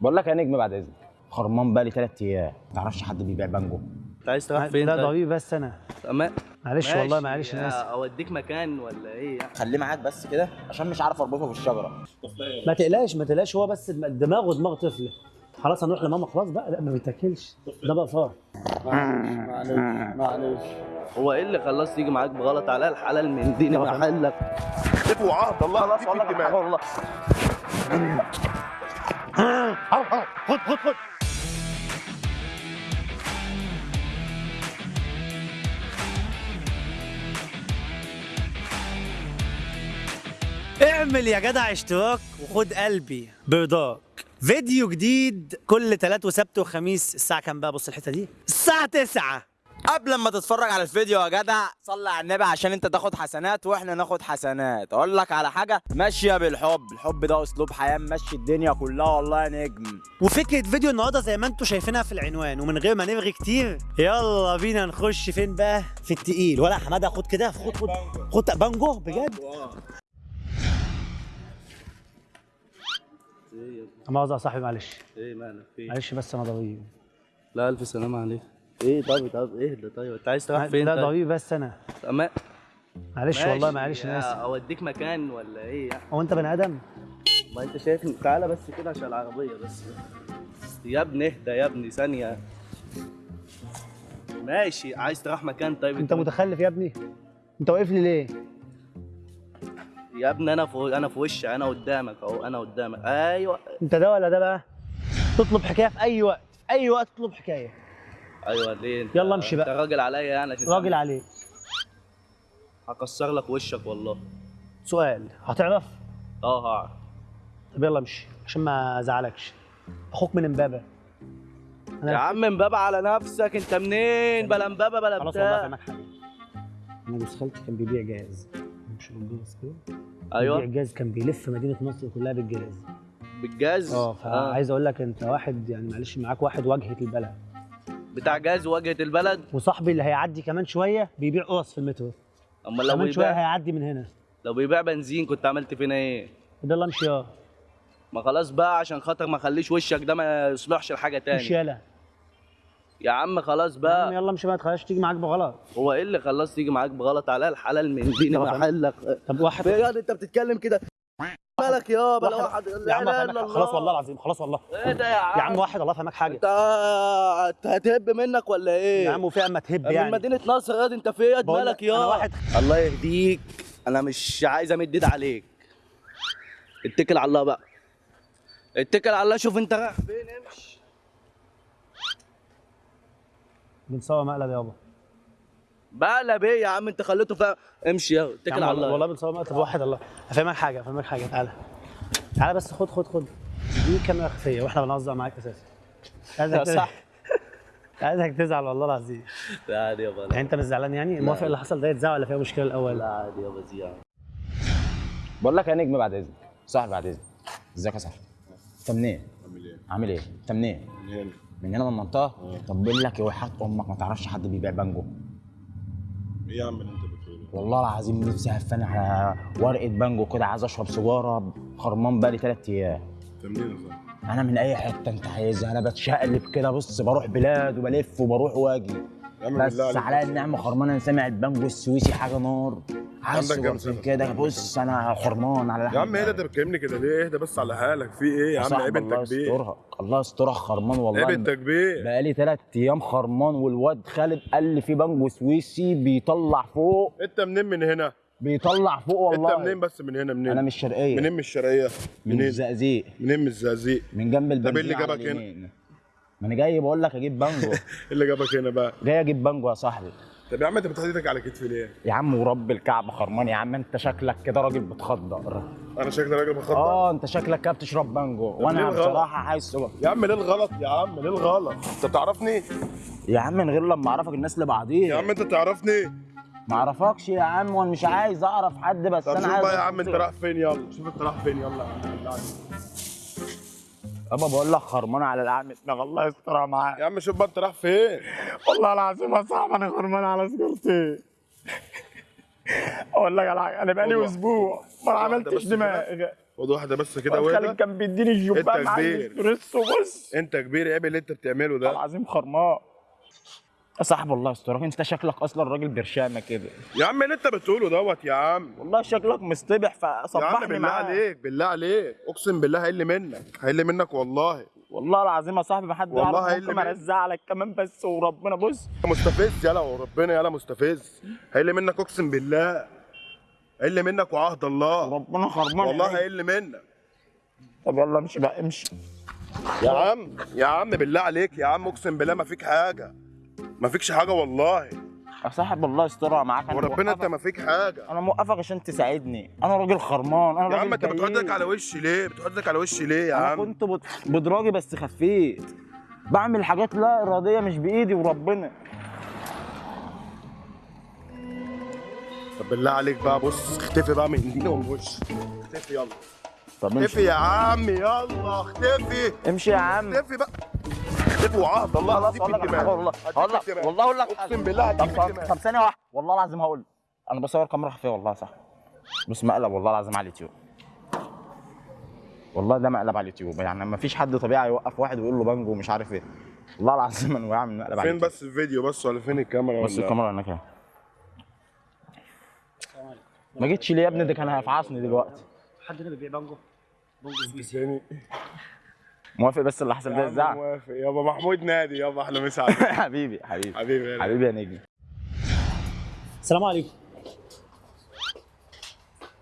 بقول لك يا نجم بعد إذنك. خرمان بقالي ثلاث أيام. ما تعرفش حد بيبيع بانجو. أنت عايز تروح فين لا؟ ضبيب بس أنا. معلش والله معلش أنا آسف. اوديك مكان ولا إيه؟ يعني خليه معاك بس كده عشان مش عارف أربطه في الشجره ما تقلقش ما تقلقش. هو بس دماغه دماغ طفل. خلاص هنروح لماما. خلاص بقى. لا ما بيتاكلش. ده بقى فار. معلش. معلش هو إيه اللي خلاص تيجي معاك بغلط على الحلال من دين محلك وعهد الله. خلاص والله والله. خد خد خد. اعمل يا جدع اشتراك وخد قلبي. برضاك فيديو جديد كل تلات وسبت وخميس الساعة كام بقى؟ بص الحتة دي. الساعة 9 قبل ما تتفرج على الفيديو يا جدع صلي على النبي عشان انت تاخد حسنات وإحنا ناخد حسنات. أقول لك على حاجة ماشية بالحب. الحب ده اسلوب حياة ماشي الدنيا كلها والله يا نجم. وفكرة فيديو النهارده زي ما أنتم شايفينها في العنوان ومن غير ما نرغي كتير يلا بينا نخش فين بقى؟ في التقيل. ولا حمادة خد كده خد خد خد بانجو بجد. مؤاخذة يا صاحبي معلش. إيه مالك؟ في معلش بس أنا ضبيب لا ألف سلامة عليك. إيه طب طب إيه ده طيب؟ انت عايز تروح فين لا طيب؟ ضبيب بس أنا. أما... معلش والله معلش أنا آسف. اوديك مكان ولا إيه؟ يعني هو انت بني آدم؟ ما انت شايف تعالى بس كده عشان العربية بس. يا ابني اهدى يا ابني ثانية. ماشي. عايز تروح مكان طيب؟ انت متخلف يا ابني. انت واقف لي ليه؟ يا ابني أنا في أنا في وشي أنا قدامك اهو أنا قدامك. أيوه. انت ده ولا ده بقى؟ تطلب حكاية في أي وقت في أي وقت تطلب حكاية. أيوه ليه أنت؟ يلا امشي بقى. أنت راجل عليا يعني عشان راجل عليك. هكسر لك وشك والله. سؤال هتعرف؟ آه هعرف. طب يلا امشي عشان ما أزعلكش. أخوك من امبابة. يا عم امبابة على نفسك أنت منين؟ بلا امبابة بلا خلاص والله بتاع فاهمك حاجة أنا جوز خالتي كان بيبيع جاز مش جاز كده؟ بيبيع أيوه جاز كان بيلف مدينة نصر كلها بالجاز بالجاز آه فعايز أقول لك أنت واحد يعني معلش معاك واحد واجهه البلد. بتاع جاز واجهه البلد. وصاحبي اللي هيعدي كمان شوية بيبيع قرص في المترو. اما لو كمان شوية بيبيع هيعدي من هنا. لو بيبيع بنزين كنت عملت فينا إيه؟ ده يلا امشي آه ما خلاص بقى عشان خاطر ما خليش وشك ده ما يصلحش لحاجه تاني. يلا يا عم خلاص يا عم بقى يلا امشي ما تخليش تيجي معاك بغلط. هو إيه اللي خلاص تيجي معاك بغلط؟ على الحلال من دين. محلك. طب واحد أنت بتتكلم كده. مالك يابا؟ لا واحد- يا عم. خلاص والله العظيم خلاص والله. إيه ده يا عم يا عم واحد الله فهمك حاجة. أنت أنت هتهب منك ولا إيه؟ يا عم وفي اما تهب من يعني. مدينة نصر يا أنت في إيه مالك لك يا أنا واحد- الله يهديك. أنا مش عايز أمد إيد عليك. اتكل على الله بقى. اتكل على الله. شوف أنت رايح فين امشي. بنصور مقلب يابا. بقلب إيه يا عم؟ انت خليته فاهم. امشي يا يا اتكل على الله. والله بنصور طب واحد الله. افهمك حاجة افهمك حاجة. تعالى تعالى بس خد خد خد. دي كاميرا خفية وإحنا بنهزر معاك أساسا. عايزك تزعل- صح عايزك تزعل والله العظيم. لا عادي يابا يعني انت مش زعلان يعني؟ موافق اللي حصل ده؟ يتزعل ولا فيها مشكلة الأول؟ لا عادي يابا زياد بقول لك يا نجم بعد إذنك. صاحبي بعد إذنك. إزيك يا صاحبي؟ انت منين؟ عامل إيه؟ عامل إيه؟ انت منين؟ من هنا. من هنا من المنطقة؟ طب بقول لك إيه وحياه أمك ما تعرفش حد بيبيع بانجو؟ إيه يا عم اللي أنت بتقوله؟ والله العظيم نفسي هفاني على ورقة بانجو كده عايز أشرب سيجارة خرمان بقالي ثلاث أيام انت منين يا؟ أنا من أي حتة أنت عايزها أنا بتشقلب كده بص بروح بلاد وبلف وبروح وأجي بس على. النعمة خرمان أنا سامع البانجو السويسي حاجة نار سنة؟ كده بص أنا خرمان على يا عم إيه ده انت بتكلمني كده ليه؟ اهدى بس على حالك في إيه يا عم عيب انت الله كبير يسترها الله يسترها خرمان والله عيب انت كبير بقالي ثلاث أيام خرمان والواد خالد قال لي في بانجو سويسي بيطلع فوق انت منين من هنا؟ بيطلع فوق والله انت منين بس من هنا منين؟ أنا مش شرقية منين من الشرقية؟ من؟ الزقازيق منين من الزقازيق؟ من جنب البنزين اللي على جابك هنا؟ ما أنا جاي بقول لك أجيب بانجو إيه اللي جابك هنا بقى؟ جاي أجيب بانجو يا صاحبي طب يا عم انت بتحط إيدك على كتفي ليه؟ يا عم ورب الكعبه خرمان يا عم انت شكلك كده راجل بتخدر أنا شكلي راجل بخطط آه انت شكلك كده بتشرب بانجو ليه وأنا؟ بصراحة سجارة. يا عم ليه الغلط يا عم ليه الغلط؟ انت بتعرفني؟ يا عم من غير لما أعرفك الناس لبعضيها يا عم انت تعرفني؟ ما أعرفكش يا عم وأنا مش عايز أعرف حد بس طب أنا شوف عايز بقى يا عم انت رايح فين يلا شوف انت رايح فين يلا يا عم. يابا بقول لك خرمان على القعده دماغ الله يسترها معاك. يا عم شوف بقى انت رايح فين؟ والله العظيم يا صاحبي أنا خرمان على سجارتي أقول لك على حاجة أنا بقالي أسبوع ما عملتش دماغ. خد واحدة بس كده خالد واهدى كان بيديني أنت الجبان مع كبير. الإسبريسو بص. أنت كبير عيب اللي أنت بتعمله ده. العظيم خرمان يا صاحب الله يسترك انت شكلك أصلا راجل برشامة كده. يا عم اللي انت بتقوله دوت يا عم. والله شكلك عم فصبحني بالله معاك. عليك بالله عليك. اقسم بالله هيقل منك هيقل منك والله. والله العظيم يا صاحبي ما حد والله هيقل منك. ارزع لك كمان بس وربنا بص. مستفز يلا وربنا يلا مستفز. هيقل منك اقسم بالله. هيقل منك وعهد الله. ربنا خرمان والله. هيقل منك. طب يلا امشي بقى امشي. يا عم يا عم بالله عليك يا عم اقسم بالله ما فيك حاجة. ما فيكش حاجة والله. يا صاحب الله يسترها معاك. أنا وربنا انت ما فيك حاجة. أنا موقفك عشان تساعدني. أنا راجل خرمان أنا يا راجل عم أنت بتحط كئيب. لك على وشي ليه؟ بتحط لك على وشي ليه يا أنا عم؟ كنت بد- بدراجي بس خفيت. بعمل حاجات لا إرادية مش بإيدي وربنا. طب بالله عليك بقى بص اختفي بقى من وش اختفي يلا. طب اختفي يا عم يلا اختفي. امشي يا عم. اختفي بقى. اختفي وعهد الله. لك في والله هقول لك. والله أقول لك أقسم. بالله طب ثانية واحدة. والله العظيم هقول. أنا بصور كاميرا خفيه والله صح. بس مقلب والله العظيم على اليوتيوب. والله ده مقلب على اليوتيوب. يعني ما فيش حد طبيعي يوقف واحد ويقول له بانجو ومش عارف إيه. والله العظيم أنا وقع من مقلب على فين بس الفيديو بس ولا فين الكاميرا بس ولا؟ الكاميرا هناك أهي. ما جيتش ليه يا ابني؟ ده كان هيفعصني دلوقتي. حد هنا بيبيع بانجو؟ بانجو تاني موافق بس اللي حصل يا ده الزعل. موافق. يابا محمود نادي يابا أحلى مسا حبيبي حبيبي. حبيبي. حبيبي يا نجم. السلام عليكم.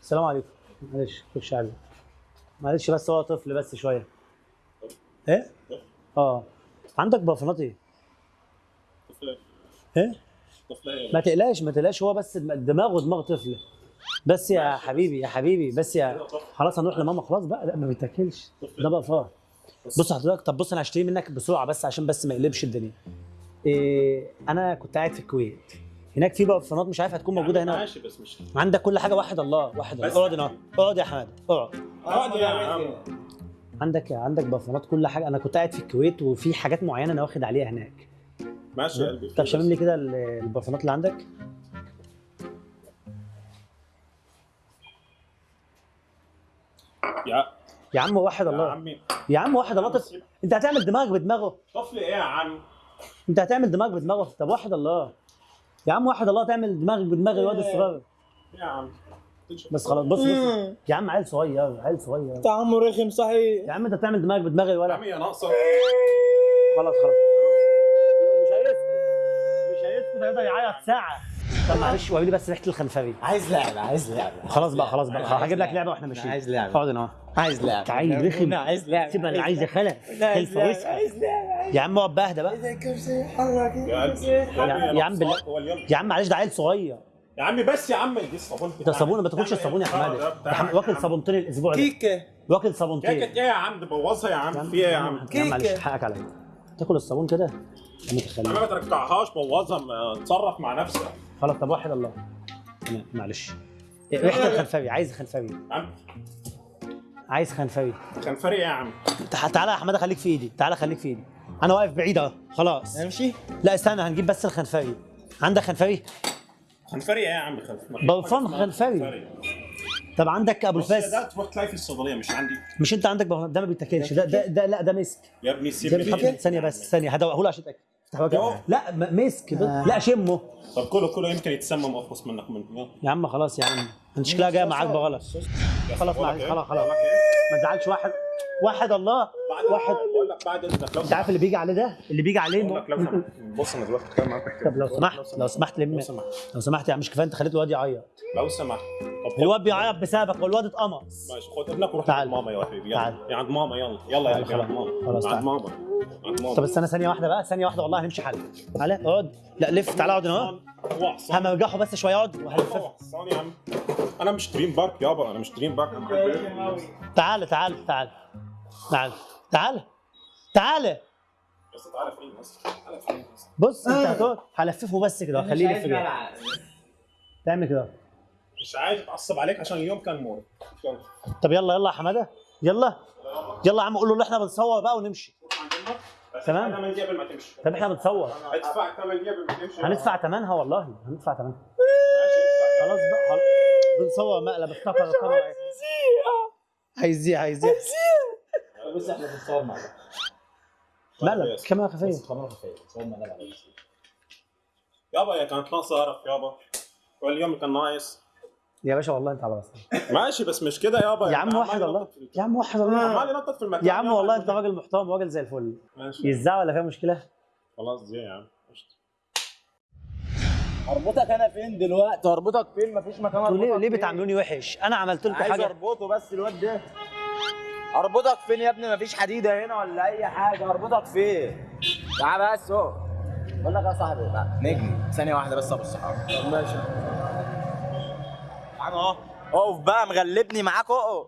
السلام عليكم. معلش خش علي. معلش بس هو طفل بس شوية. إيه؟ آه. عندك بافونات إيه؟ إيه؟ ما تقلقش ما تقلقش. هو بس دم- دماغه دماغ طفل. بس يا حبيبي يا حبيبي. بس يا خلاص هنروح لماما. خلاص بقى لا ما بيتاكلش. ده بقى فار. بص. حضرتك طب بص أنا هشتري منك بسرعة بس عشان بس ما يقلبش الدنيا. إيه أنا كنت قاعد في الكويت. هناك في بافونات مش عارف هتكون موجودة هنا. ماشي بس مش عندك كل حاجة واحد الله واحد الله. اقعد هنا اقعد يا حمادة اقعد. اقعد يا عم. عندك عندك بافونات كل حاجة. أنا كنت قاعد في الكويت وفي حاجات معينة أنا واخد عليها هناك. ماشي يا قلبي. طب شامم لي كده ال- البافونات اللي عندك. يا يا عم واحد يا الله. عمي. يا عم واحد الله. طفل انت هتعمل دماغك بدماغه. طفل إيه يا عم انت هتعمل دماغك بدماغه. طب واحد الله. يا عم واحد الله تعمل دماغك بدماغ الواد الصغير. يا عم بس خلاص بص بص. يا عم عيل صغير عيل صغير. طعمه رخم صحيح. يا عم انت بتعمل دماغك بدماغ يا الولد عمي يا ناقصة. خلاص خلاص. مش هيسكت. مش هيسكت هيفضل يعيط ساعة. طب معلش وريني بس ريحة الخنفري. عايز لعبة عايز لعبة. خلاص بقى خلاص بقى. هجيب لك لعبة. وإحنا ماشيين. عايز لعبة. اقعد هنا. اهو عايز لعبة. تعالي رخم. عايز لعبة. سيبها اللي عايز خلف خلف وسخة يا عم اقعد بقى اهدى بقى. يا عم يا عم معلش ده عيل صغير. يا عمي بس يا عم دي الصابون ده صابونه ما تاكلش الصابون يا حمادة. ده حم- واكل صابونتين الأسبوع ده. كيكة. واكل كيكة صابونتين إيه يا عم بوظها يا عم. في إيه يا عم. عم معلش حقك عليا. تاكل الصابون كده؟ عم متخلف ما ترجعهاش بوظها ما تصرف مع نفسك. خلاص طب واحد الله. تمام معلش. إيه، ريحة الخنفري. عايز خنفري. يا عم عايز خنفري. كان فرق إيه يا عم؟ تع- تعالى يا حماده خليك في إيدي. تعالى خليك في إيدي. أنا واقف بعيد أهو. خلاص. امشي لا استنى هنجيب بس الخنفري. عندك خنفري؟ كان فرق إيه يا عم؟ خلف بلفان خنفري. طب عندك أبو بص الفاس؟ ده تروح تلاقي في الصيدلية مش عندي. مش أنت عندك ده ما بيتاكلش. ده ده, ده لا ده مسك. يا ابني سيب ثانية بس ثانية هدوقه له عشان تاكل. لا م- مسك. لا شمه. طب كله كله يمكن يتسمم واخلص منك منه يا عم خلاص يا عم. أنت شكلها جاية معاك بغلط خلاص إيه؟ خلاص خلاص بقول لك إيه؟ ما تزعلش واحد واحد الله. واحد. بقول لك بعد إذنك أنت عارف اللي بيجي عليه ده؟ اللي بيجي عليه بقول لك لو سمحت. بص أنا دلوقتي بتكلم معاك طب لو سمحت. لو سمحت لم لو سمحت. لو سمحت يا عم مش كفاية أنت خليت الواد يعيط. لو سمحت. الواد بيعيط بسببك والواد اتقمص. ماشي خد. ابنك وروح تعال. عند ماما يا حبيبي. تعال. يلا يا عند ماما يلا. يلا يا قلبي عند خلاص. خلاص، ماما تعال. عند ماما. عند ماما. طب استنى ثانية واحدة بقى. ثانية واحدة والله هنمشي حل. تعالى اقعد. لا لف. تعالى اقعد هنا. همرجحه بس شوية. اقعد. صاني يا عم. أنا مش دريم بارك يابا. أنا مش دريم بارك. تعالى تعالى تعالى تعالى تعالى تعالى بس تعالى فين بس تعالى فين بس بص انت هتقعد. هلففه بس كده. خليه يلف كده تعمل كده. مش عايز أتعصب عليك عشان اليوم كان مور يلا. طب يلا يلا يا حمادة. يلا. يلا يا عم قول له ان إحنا بنصور بقى ونمشي. تمام. دي قبل ما تمشي. طب إحنا بنصور. ادفع 8 دي قبل ما تمشي. هندفع ثمنها والله. هندفع ثمنها ماشي ادفع خلاص بقى خلاص. بنصور مقلب. افتكر طبعا هيزيع هيزيع. بص إحنا بنتصور مع بعض مالك كاميرا خفية. بس كاميرا خفية. بنتصور مع بعض يابا هي كانت ناقصه يابا. واليوم كان ناقص. يا باشا والله انت على راسك ماشي بس مش كده يابا يا عم وحد الله يا عم وحد الله عمال ينطط في المكان يا عم. والله انت راجل محترم راجل زي الفل. ماشي. يزعل ولا فيها مشكلة؟ خلاص دي يا عم. اربطك أنا فين دلوقتي؟ اربطك فين؟ مفيش مكان ليه اربطك ليه فين؟ بتعاملوني وحش؟ أنا عملت لكم عايز حاجة. أربطه بس الواد ده. اربطك فين يا ابني؟ مفيش حديده هنا ولا أي حاجة. اربطك فين؟ تعال بس اهو. بقول لك يا صاحبي بقى نجم. ثانية واحدة بس أبو الصحاب. ماشي. تعال أهو. أقف بقى مغلبني معاك اهو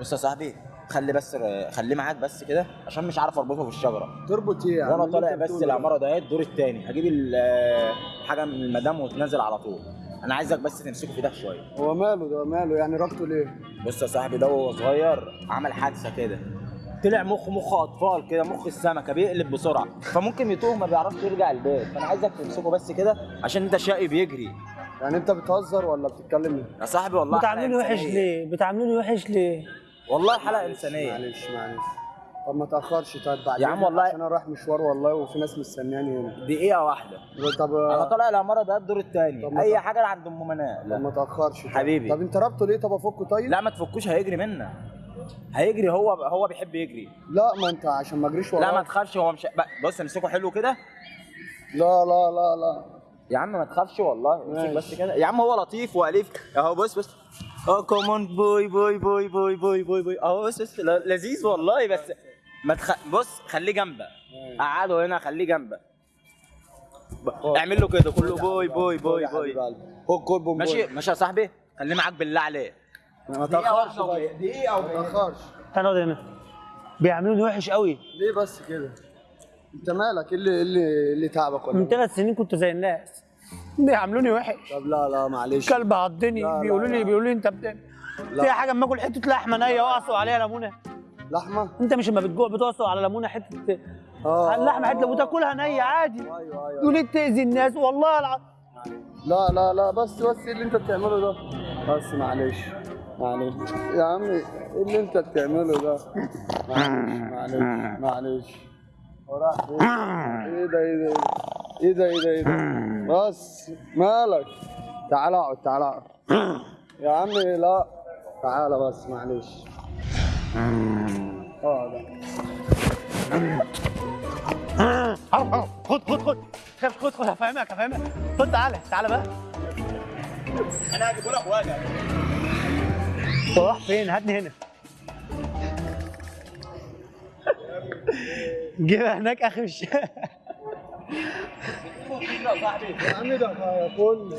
بص يا صاحبي خلي بس خليه معاك بس كده عشان مش عارف أربطه في الشجره تربط إيه عم؟ وأنا طالع بس ده؟ العمارة ده الدور الثاني هجيب ال- حاجة من المدام وتنزل على طول. أنا عايزك بس تمسكه في إيدك شوية. هو ماله ده؟ ماله يعني ربطه ليه؟ بص يا صاحبي ده وهو صغير عمل حادثة كده. طلع مخ مخ أطفال كده مخ السمكة بيقلب بسرعة. فممكن يتوه ما بيعرفش يرجع البيت. فانا عايزك تمسكه بس كده عشان أنت شقي بيجري. يعني انت بتهزر ولا بتتكلم؟ إيه؟ يا صاحبي والله حلقة بتعاملوني وحش. ليه؟ بتعاملوني وحش ليه؟ والله حلقة إنسانية. معلش معلش. طب ما تأخرش. طيب بعد يا عم والله- عشان أنا رايح مشوار والله وفي ناس مستنياني هنا. دقيقة واحدة. طب أنا طالع العمارة ده الدور الثاني أي حاجة عند أم منال. طب ما تأخرش. طيب. حبيبي. طب انت ربطه ليه؟ طب أفكه طيب؟ لا ما تفكوش هيجري منا. هيجري هو هو بيحب يجري. لا ما انت عشان ما اجريش لا ما تخافش هو مش بص امسكه حلو كده. لا لا لا لا. يا عم ما تخافش والله امسك. بس كده. يا عم هو لطيف وأليف. اهو بص بص. آه come on boy boy boy boy boy boy boy اهو بص بص لذيذ والله بس ما تخ... بص خليه جنبك. قعده هنا خليه جنبك. اعمل له كده كله boy boy boy boy ماشي ماشي يا صاحبي. خليه معاك بالله عليك ما تأخرش دقيقة ما تأخرش. أنا اقعد هنا. بيعاملوني وحش قوي. ليه بس كده؟ انت مالك؟ إيه اللي إيه اللي إيه اللي تعبك ولا من؟ ثلاث سنين كنت زي الناس. بيعاملوني وحش؟ طب لا لا معلش. كلب عضني. بيقولوا لي. بيقولوا لي انت بت... في حاجة اما آكل حتة لحمة نية واعصر عليها ليمونة. لحمة؟ انت مش لما بتجوع بتعصر على ليمونة حتة آه. اللحمة حتة وتاكلها نية عادي. أيوه أيوه تقول لي تأذي الناس والله العظيم لا لا لا بس بس إيه اللي انت بتعمله ده. بس معلش. معلش. يا عم إيه اللي انت بتعمله ده. معلش معلش معلش. وراح؟ إيه ده إيه ده إيه ده إيه ده إيه ده بس مالك تعال اقعد تعال اقعد يا عم لا تعال بس معلش آه ده خد خد خد خد خد خد هفهمك هفهمك خد تعالى تعالى بقى أنا هجيبه لك وجع انت رايح فين هاتني هنا جيبها هناك آخر الشارع. يا عم ده كل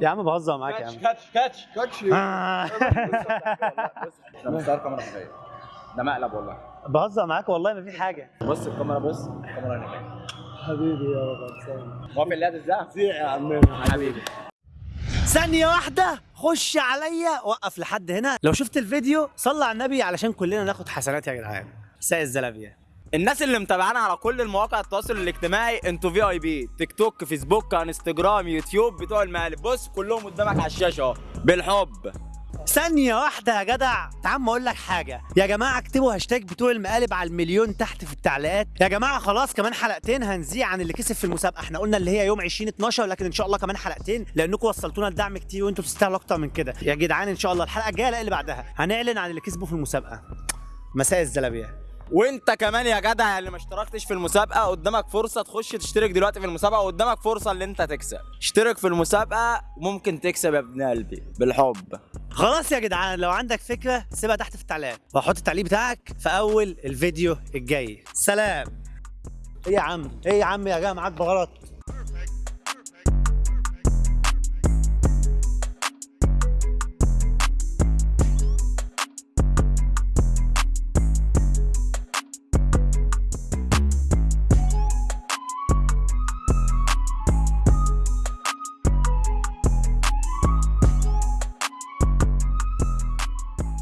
يا عم بهزر معاك يا عم. كاتش كاتش كاتش. آه. إحنا بنصور كاميرا خفيه ده مقلب والله. بهزر معاك والله ما في حاجة. بص الكاميرا بص الكاميرا هنا حبيبي يا رب موافق اللي هتتذاع زيع يا عمنا حبيبي. ثانية واحدة خش عليا وقف لحد هنا. لو شفت الفيديو صلى على النبي علشان كلنا ناخد حسنات يا جدعان. ساق الزلابية. الناس اللي متابعانا على كل المواقع التواصل الاجتماعي أنتوا VIP تيك توك فيسبوك انستجرام يوتيوب بتوع المقالب. بص كلهم قدامك على الشاشة بالحب. ثانية واحدة يا جدع. تعال ما أقول لك حاجة. يا جماعة اكتبوا هاشتاج بتوع المقالب على المليون تحت في التعليقات. يا جماعة خلاص كمان حلقتين هنذيع عن اللي كسب في المسابقة. إحنا قلنا اللي هي يوم 20 12 لكن إن شاء الله كمان حلقتين لأنكم وصلتونا الدعم كتير وإنتوا تستاهلوا أكتر من كده. يا جدعان إن شاء الله الحلقة الجاية لا اللي بعدها. هنعلن عن اللي كسبوا في المسابقة. مساء الزلابية. وانت كمان يا جدع اللي ما اشتركتش في المسابقة قدامك فرصة تخش تشترك دلوقتي في المسابقة وقدامك فرصة اللي انت تكسب. اشترك في المسابقة ممكن تكسب يا ابن قلبي بالحب. خلاص يا جدعان لو عندك فكرة سيبها تحت في التعليقات وحط التعليق بتاعك في أول الفيديو الجاي. سلام. إيه يا عم؟ إيه يا عم يا جماعة؟ معاك بغلط.